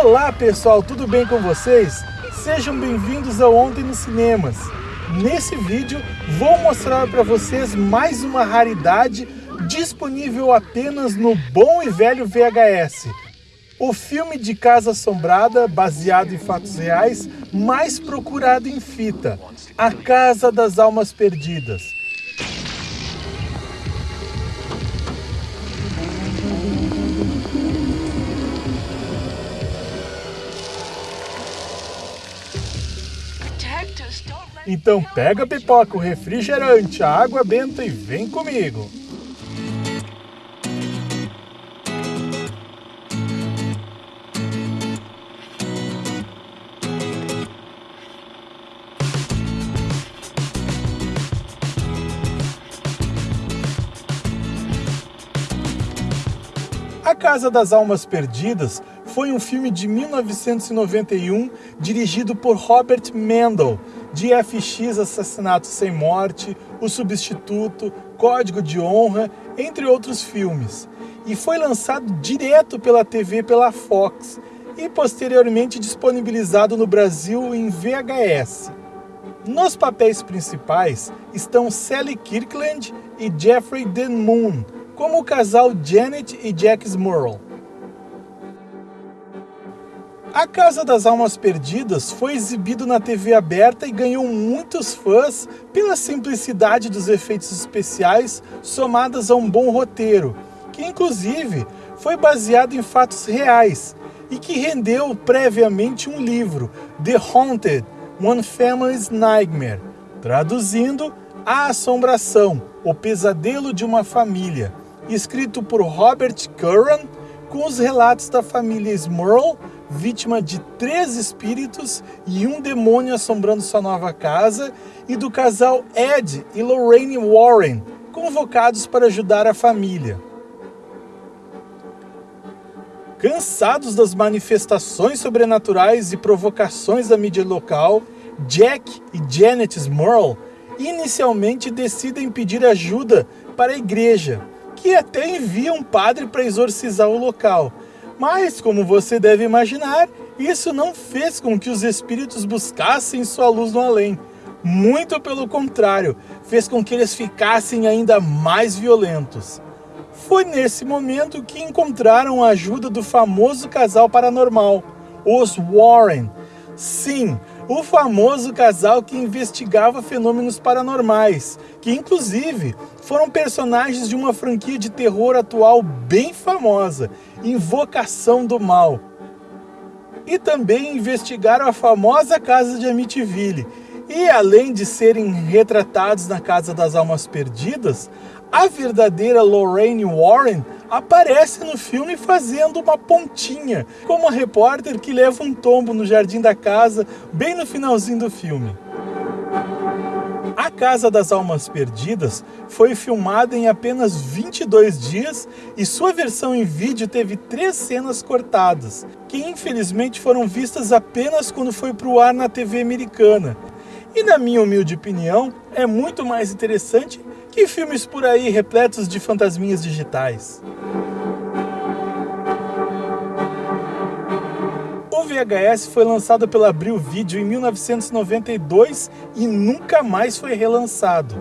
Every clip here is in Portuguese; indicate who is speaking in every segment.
Speaker 1: Olá pessoal, tudo bem com vocês? Sejam bem-vindos ao Ontem nos Cinemas. Nesse vídeo vou mostrar para vocês mais uma raridade disponível apenas no bom e velho VHS. O filme de Casa Assombrada, baseado em fatos reais, mais procurado em fita, A Casa das Almas Perdidas. Então pega a pipoca, o refrigerante, a água benta e vem comigo. A Casa das Almas Perdidas foi um filme de 1991 dirigido por Robert Mendel, de FX Assassinato Sem Morte, O Substituto, Código de Honra, entre outros filmes, e foi lançado direto pela TV pela Fox e posteriormente disponibilizado no Brasil em VHS. Nos papéis principais estão Sally Kirkland e Jeffrey Dean Moon, como o casal Janet e Jack Smurl. A Casa das Almas Perdidas foi exibido na TV aberta e ganhou muitos fãs pela simplicidade dos efeitos especiais somadas a um bom roteiro, que inclusive foi baseado em fatos reais e que rendeu previamente um livro, The Haunted, One Family's Nightmare, traduzindo A Assombração, o Pesadelo de uma Família, escrito por Robert Curran, com os relatos da família Smurl, vítima de três espíritos e um demônio assombrando sua nova casa, e do casal Ed e Lorraine Warren, convocados para ajudar a família. Cansados das manifestações sobrenaturais e provocações da mídia local, Jack e Janet Smurl inicialmente decidem pedir ajuda para a igreja, que até envia um padre para exorcizar o local, mas, como você deve imaginar, isso não fez com que os espíritos buscassem sua luz no além. Muito pelo contrário, fez com que eles ficassem ainda mais violentos. Foi nesse momento que encontraram a ajuda do famoso casal paranormal, os Warren. Sim, o famoso casal que investigava fenômenos paranormais, que inclusive foram personagens de uma franquia de terror atual bem famosa, Invocação do Mal. E também investigaram a famosa casa de Amityville. E além de serem retratados na Casa das Almas Perdidas, a verdadeira Lorraine Warren aparece no filme fazendo uma pontinha, como a repórter que leva um tombo no jardim da casa, bem no finalzinho do filme. A Casa das Almas Perdidas foi filmada em apenas 22 dias e sua versão em vídeo teve três cenas cortadas, que infelizmente foram vistas apenas quando foi para o ar na TV americana. E na minha humilde opinião, é muito mais interessante que filmes por aí repletos de fantasminhas digitais? O VHS foi lançado pela Abril Video em 1992 e nunca mais foi relançado.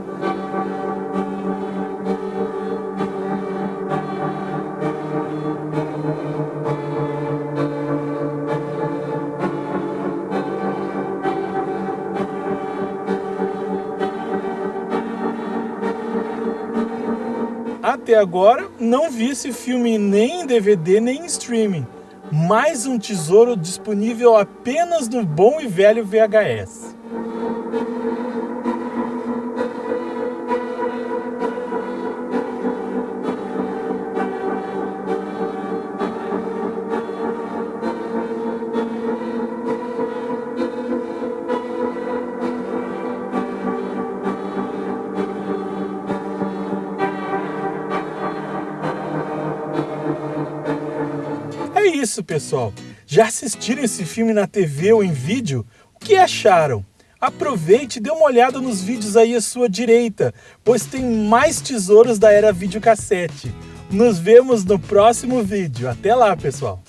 Speaker 1: Até agora, não vi esse filme nem em DVD nem em streaming. Mais um tesouro disponível apenas no bom e velho VHS. Isso, pessoal. Já assistiram esse filme na TV ou em vídeo? O que acharam? Aproveite e dê uma olhada nos vídeos aí à sua direita, pois tem mais tesouros da era videocassete. Nos vemos no próximo vídeo. Até lá, pessoal!